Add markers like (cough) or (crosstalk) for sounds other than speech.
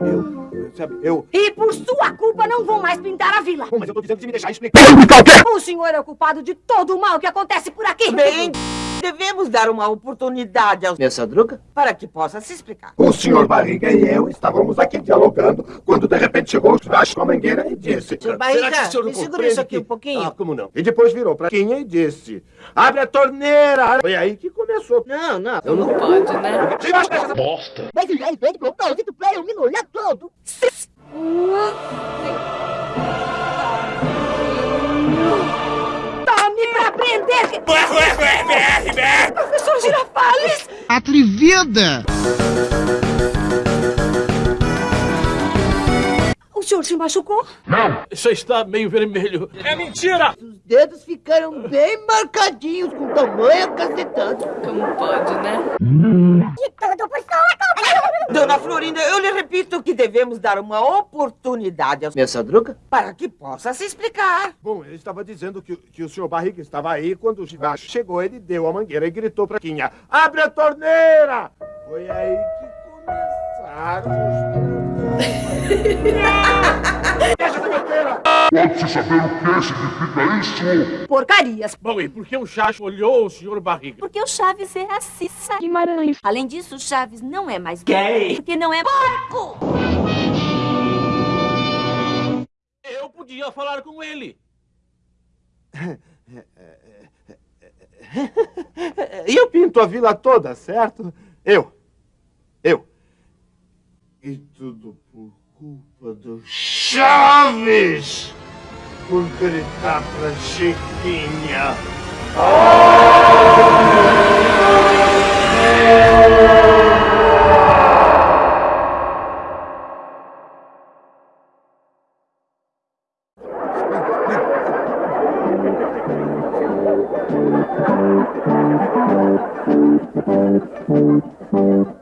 Eu, sabe, eu... E por sua culpa não vão mais pintar a vila. Bom, mas eu tô dizendo que se me deixar explicar... O senhor é o culpado de todo o mal que acontece por aqui. Bem, devemos dar uma oportunidade ao Nessa druga? para que possa se explicar. O senhor Barriga e eu estávamos aqui dialogando quando de repente chegou o Churrasco com a mangueira e disse... Seu Barriga, Será que o senhor não me segura isso aqui que- um pouquinho. Ah, como não? E depois virou pra Quinha e disse... Abre a torneira! Foi aí que começou. Não, não. Não pode, né? Essa Mas o Jair Verde comprou o Play, o menino olha todo. Tome pra aprender. Professor Girafales. Atrevida! O senhor se machucou? Você está meio vermelho. Os dedos ficaram bem marcadinhos com tamanha cacetada. Como pode, né? De tudo por. Dona Florinda, eu lhe repito que devemos dar uma oportunidade ao... Nessa druga? para que possa se explicar. Bom, ele estava dizendo que, que o senhor Barriga estava aí quando o Churrasco chegou, ele deu a mangueira e gritou pra Quinha. Abre a torneira! Foi aí que começaram os... (laughs) Pode-se saber o que significa isso? Porcarias. Bom, e por que o Chacho olhou o senhor Barriga? Porque o Chaves é racista. Guimarães. Além disso, o Chaves não é mais gay. Porque não é porco. Eu podia falar com ele. (laughs) E eu pinto a vila toda, certo? Eu. Eu. E tudo por culpa do Chaves! pulcrità francettigna. (laughs)